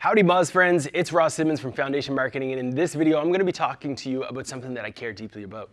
Howdy Moz friends, it's Ross Simmons from Foundation Marketing and in this video I'm going to be talking to you about something that I care deeply about,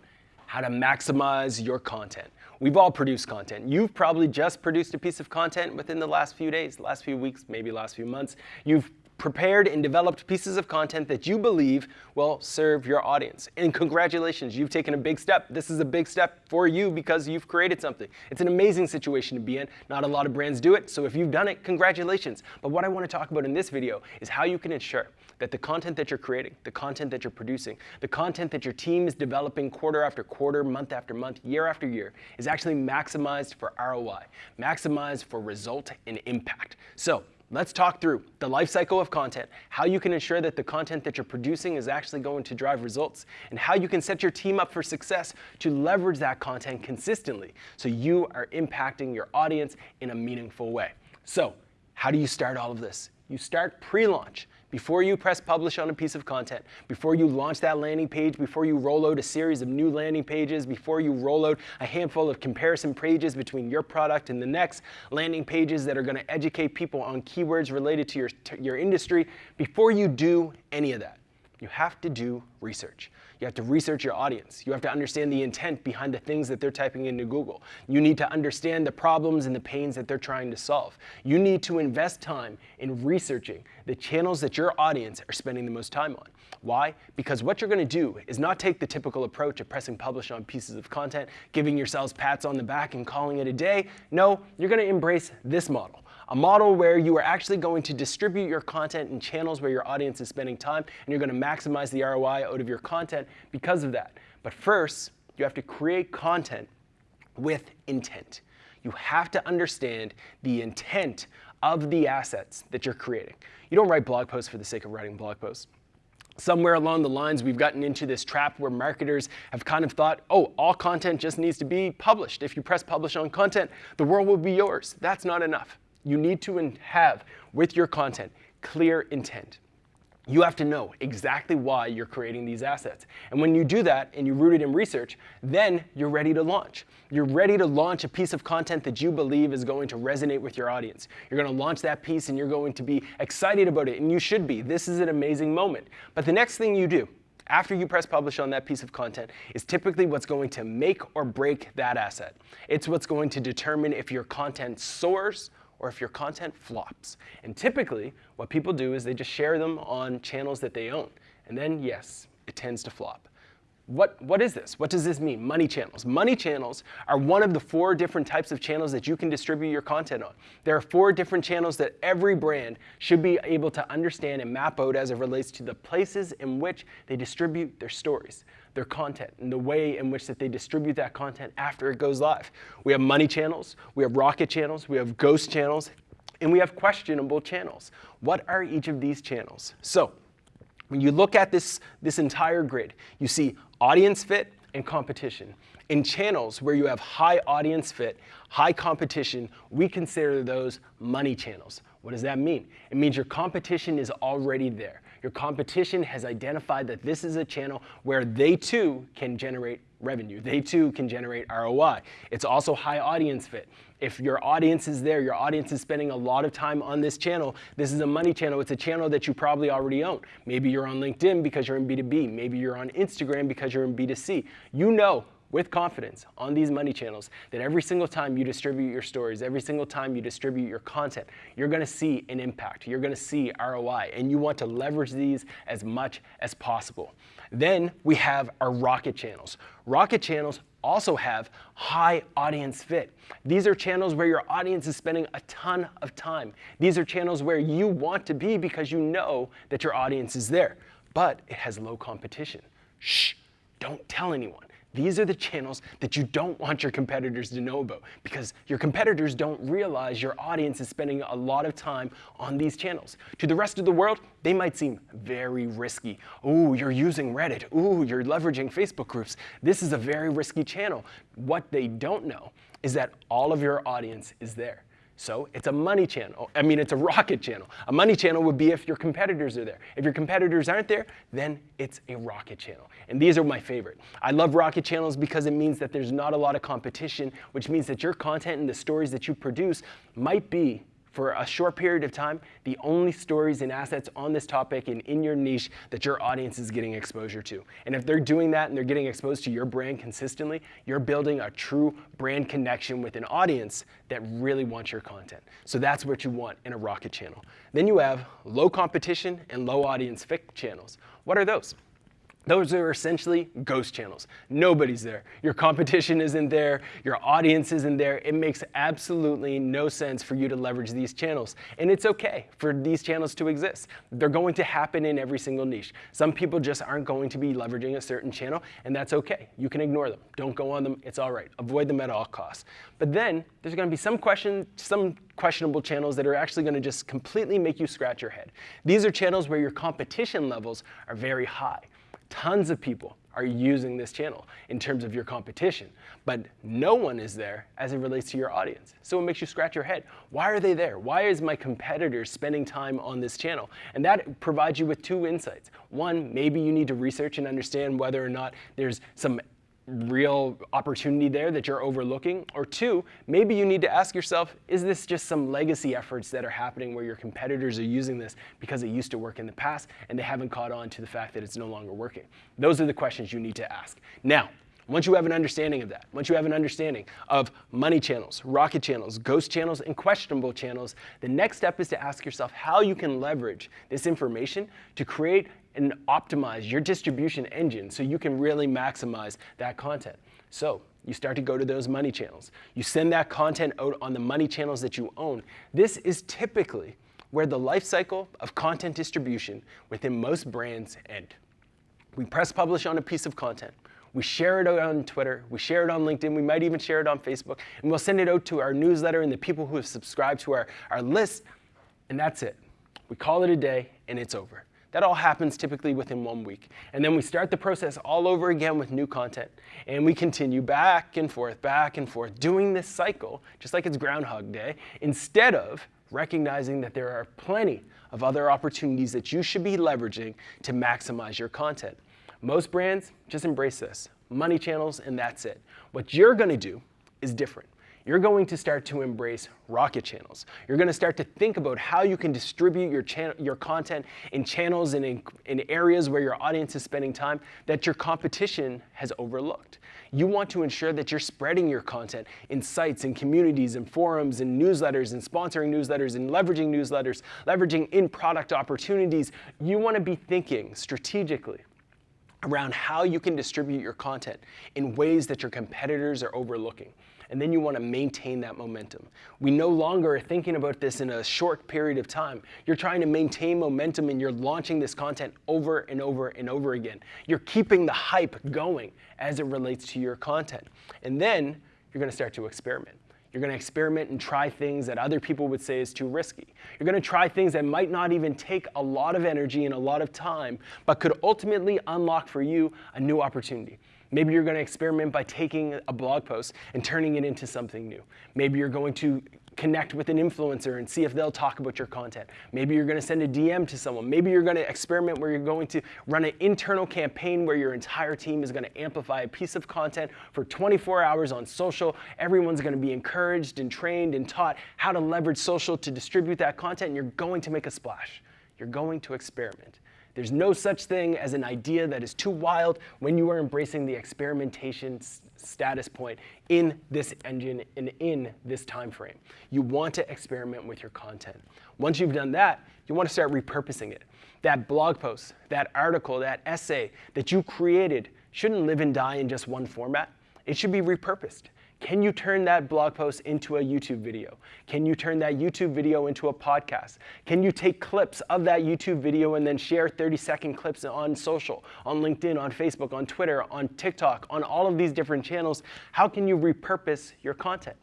how to maximize your content. We've all produced content. You've probably just produced a piece of content within the last few days, last few weeks, maybe last few months. You've prepared and developed pieces of content that you believe will serve your audience. And congratulations, you've taken a big step. This is a big step for you because you've created something. It's an amazing situation to be in. Not a lot of brands do it, so if you've done it, congratulations. But what I want to talk about in this video is how you can ensure that the content that you're creating, the content that you're producing, the content that your team is developing quarter after quarter, month after month, year after year, is actually maximized for ROI, maximized for result and impact. So Let's talk through the life cycle of content, how you can ensure that the content that you're producing is actually going to drive results, and how you can set your team up for success to leverage that content consistently so you are impacting your audience in a meaningful way. So how do you start all of this? You start pre-launch. Before you press publish on a piece of content, before you launch that landing page, before you roll out a series of new landing pages, before you roll out a handful of comparison pages between your product and the next landing pages that are going to educate people on keywords related to your, to your industry, before you do any of that, you have to do research. You have to research your audience. You have to understand the intent behind the things that they're typing into Google. You need to understand the problems and the pains that they're trying to solve. You need to invest time in researching the channels that your audience are spending the most time on. Why? Because what you're going to do is not take the typical approach of pressing publish on pieces of content, giving yourselves pats on the back and calling it a day. No, you're going to embrace this model a model where you are actually going to distribute your content in channels where your audience is spending time, and you're going to maximize the ROI out of your content because of that. But first, you have to create content with intent. You have to understand the intent of the assets that you're creating. You don't write blog posts for the sake of writing blog posts somewhere along the lines, we've gotten into this trap where marketers have kind of thought, oh, all content just needs to be published. If you press publish on content, the world will be yours. That's not enough you need to have with your content clear intent. You have to know exactly why you're creating these assets. And when you do that and you root it in research, then you're ready to launch. You're ready to launch a piece of content that you believe is going to resonate with your audience. You're going to launch that piece and you're going to be excited about it, and you should be. This is an amazing moment. But the next thing you do after you press publish on that piece of content is typically what's going to make or break that asset. It's what's going to determine if your content soars or if your content flops. And typically, what people do is they just share them on channels that they own. And then, yes, it tends to flop. What, what is this? What does this mean? Money channels. Money channels are one of the four different types of channels that you can distribute your content on. There are four different channels that every brand should be able to understand and map out as it relates to the places in which they distribute their stories, their content, and the way in which that they distribute that content after it goes live. We have money channels, we have rocket channels, we have ghost channels, and we have questionable channels. What are each of these channels? So when you look at this, this entire grid, you see audience fit and competition. In channels where you have high audience fit, high competition, we consider those money channels. What does that mean? It means your competition is already there. Your competition has identified that this is a channel where they too can generate revenue. They too can generate ROI. It's also high audience fit. If your audience is there, your audience is spending a lot of time on this channel, this is a money channel. It's a channel that you probably already own. Maybe you're on LinkedIn because you're in B2B. Maybe you're on Instagram because you're in B2C. You know with confidence on these money channels that every single time you distribute your stories, every single time you distribute your content, you're gonna see an impact, you're gonna see ROI, and you want to leverage these as much as possible. Then we have our rocket channels. Rocket channels also have high audience fit. These are channels where your audience is spending a ton of time. These are channels where you want to be because you know that your audience is there, but it has low competition. Shh, don't tell anyone. These are the channels that you don't want your competitors to know about because your competitors don't realize your audience is spending a lot of time on these channels. To the rest of the world, they might seem very risky. Ooh, you're using Reddit. Ooh, you're leveraging Facebook groups. This is a very risky channel. What they don't know is that all of your audience is there. So it's a money channel. I mean, it's a rocket channel. A money channel would be if your competitors are there. If your competitors aren't there, then it's a rocket channel. And these are my favorite. I love rocket channels because it means that there's not a lot of competition, which means that your content and the stories that you produce might be for a short period of time, the only stories and assets on this topic and in your niche that your audience is getting exposure to. And if they're doing that and they're getting exposed to your brand consistently, you're building a true brand connection with an audience that really wants your content. So that's what you want in a rocket channel. Then you have low competition and low audience fit channels. What are those? Those are essentially ghost channels. Nobody's there. Your competition isn't there. Your audience isn't there. It makes absolutely no sense for you to leverage these channels. And it's okay for these channels to exist. They're going to happen in every single niche. Some people just aren't going to be leveraging a certain channel, and that's okay. You can ignore them. Don't go on them. It's all right. Avoid them at all costs. But then there's going to be some question, some questionable channels that are actually going to just completely make you scratch your head. These are channels where your competition levels are very high. Tons of people are using this channel in terms of your competition, but no one is there as it relates to your audience. So it makes you scratch your head. Why are they there? Why is my competitor spending time on this channel? And that provides you with two insights. One, maybe you need to research and understand whether or not there's some real opportunity there that you're overlooking? Or two, maybe you need to ask yourself, is this just some legacy efforts that are happening where your competitors are using this because it used to work in the past and they haven't caught on to the fact that it's no longer working? Those are the questions you need to ask. Now, once you have an understanding of that, once you have an understanding of money channels, rocket channels, ghost channels, and questionable channels, the next step is to ask yourself how you can leverage this information to create and optimize your distribution engine so you can really maximize that content. So you start to go to those money channels. You send that content out on the money channels that you own. This is typically where the life cycle of content distribution within most brands end. We press publish on a piece of content. We share it out on Twitter, we share it on LinkedIn, we might even share it on Facebook, and we'll send it out to our newsletter and the people who have subscribed to our, our list, and that's it. We call it a day, and it's over. That all happens typically within one week. And then we start the process all over again with new content. And we continue back and forth, back and forth, doing this cycle, just like it's Groundhog Day, instead of recognizing that there are plenty of other opportunities that you should be leveraging to maximize your content. Most brands just embrace this. Money channels, and that's it. What you're going to do is different. You're going to start to embrace rocket channels. You're going to start to think about how you can distribute your, channel, your content in channels and in, in areas where your audience is spending time that your competition has overlooked. You want to ensure that you're spreading your content in sites and communities and forums and newsletters and sponsoring newsletters and leveraging newsletters, leveraging in product opportunities. You want to be thinking strategically around how you can distribute your content in ways that your competitors are overlooking. And then you want to maintain that momentum. We no longer are thinking about this in a short period of time. You're trying to maintain momentum and you're launching this content over and over and over again. You're keeping the hype going as it relates to your content. And then you're going to start to experiment. You're going to experiment and try things that other people would say is too risky. You're going to try things that might not even take a lot of energy and a lot of time, but could ultimately unlock for you a new opportunity. Maybe you're going to experiment by taking a blog post and turning it into something new. Maybe you're going to connect with an influencer and see if they'll talk about your content. Maybe you're going to send a DM to someone. Maybe you're going to experiment where you're going to run an internal campaign where your entire team is going to amplify a piece of content for 24 hours on social. Everyone's going to be encouraged and trained and taught how to leverage social to distribute that content, and you're going to make a splash. You're going to experiment. There's no such thing as an idea that is too wild when you are embracing the experimentation status point in this engine and in this time frame. You want to experiment with your content. Once you've done that, you want to start repurposing it. That blog post, that article, that essay that you created shouldn't live and die in just one format. It should be repurposed. Can you turn that blog post into a YouTube video? Can you turn that YouTube video into a podcast? Can you take clips of that YouTube video and then share 30 second clips on social, on LinkedIn, on Facebook, on Twitter, on TikTok, on all of these different channels? How can you repurpose your content?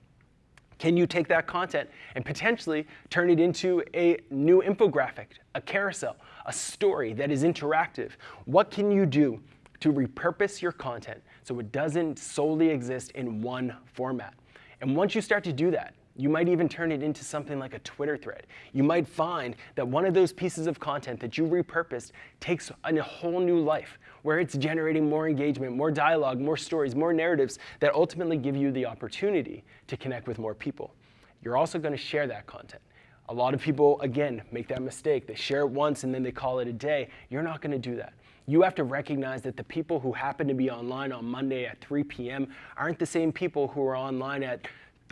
Can you take that content and potentially turn it into a new infographic, a carousel, a story that is interactive? What can you do to repurpose your content so it doesn't solely exist in one format. And once you start to do that, you might even turn it into something like a Twitter thread. You might find that one of those pieces of content that you repurposed takes a whole new life where it's generating more engagement, more dialogue, more stories, more narratives that ultimately give you the opportunity to connect with more people. You're also going to share that content A lot of people, again, make that mistake. They share it once and then they call it a day. You're not going to do that. You have to recognize that the people who happen to be online on Monday at 3 p.m. aren't the same people who are online at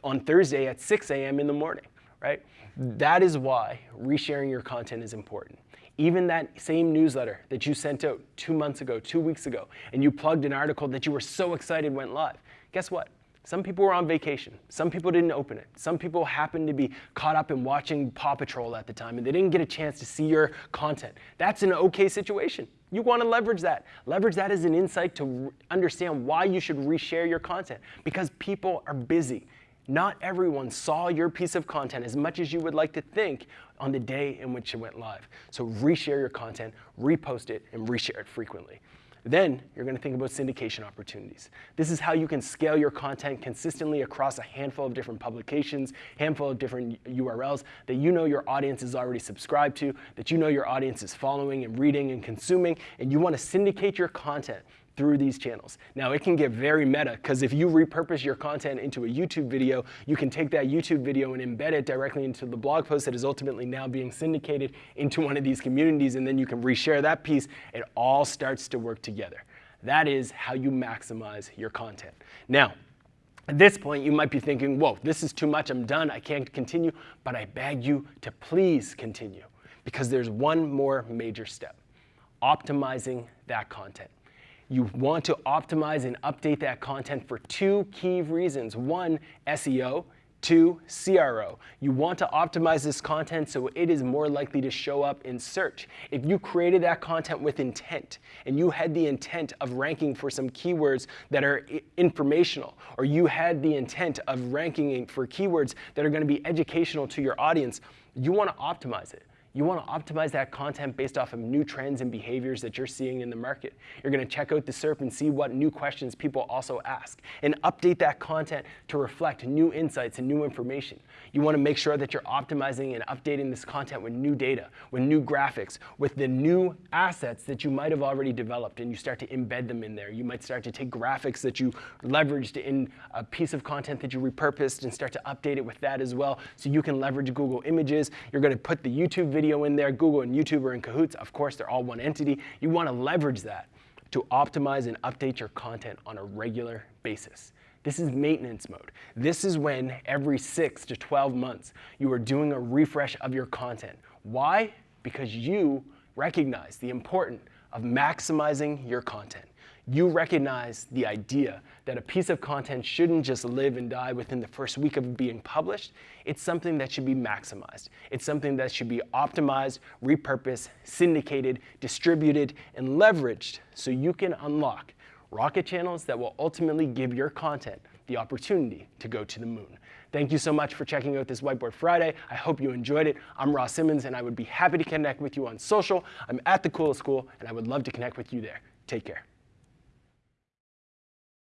on Thursday at 6 a.m. in the morning, right? That is why resharing your content is important. Even that same newsletter that you sent out two months ago, two weeks ago, and you plugged an article that you were so excited went live. Guess what? Some people were on vacation. Some people didn't open it. Some people happened to be caught up in watching Paw Patrol at the time and they didn't get a chance to see your content. That's an okay situation. You want to leverage that. Leverage that as an insight to understand why you should reshare your content because people are busy. Not everyone saw your piece of content as much as you would like to think on the day in which it went live. So reshare your content, repost it, and reshare it frequently. Then you're going to think about syndication opportunities. This is how you can scale your content consistently across a handful of different publications, handful of different URLs that you know your audience is already subscribed to, that you know your audience is following and reading and consuming, and you want to syndicate your content through these channels. Now it can get very meta because if you repurpose your content into a YouTube video, you can take that YouTube video and embed it directly into the blog post that is ultimately now being syndicated into one of these communities and then you can reshare that piece. It all starts to work together. That is how you maximize your content. Now, at this point, you might be thinking, whoa, this is too much, I'm done, I can't continue, but I beg you to please continue because there's one more major step, optimizing that content. You want to optimize and update that content for two key reasons. One, SEO, Two, CRO. You want to optimize this content so it is more likely to show up in search. If you created that content with intent and you had the intent of ranking for some keywords that are informational, or you had the intent of ranking for keywords that are going to be educational to your audience, you want to optimize it. You want to optimize that content based off of new trends and behaviors that you're seeing in the market. You're going to check out the SERP and see what new questions people also ask and update that content to reflect new insights and new information. You want to make sure that you're optimizing and updating this content with new data, with new graphics, with the new assets that you might have already developed and you start to embed them in there. You might start to take graphics that you leveraged in a piece of content that you repurposed and start to update it with that as well so you can leverage Google Images. You're going to put the YouTube video video in there, Google and YouTube are in cahoots. Of course, they're all one entity. You want to leverage that to optimize and update your content on a regular basis. This is maintenance mode. This is when every six to 12 months you are doing a refresh of your content. Why? Because you recognize the importance of maximizing your content you recognize the idea that a piece of content shouldn't just live and die within the first week of being published. It's something that should be maximized. It's something that should be optimized, repurposed, syndicated, distributed, and leveraged so you can unlock rocket channels that will ultimately give your content the opportunity to go to the moon. Thank you so much for checking out this Whiteboard Friday. I hope you enjoyed it. I'm Ross Simmons, and I would be happy to connect with you on social. I'm at The Coolest Cool, and I would love to connect with you there. Take care.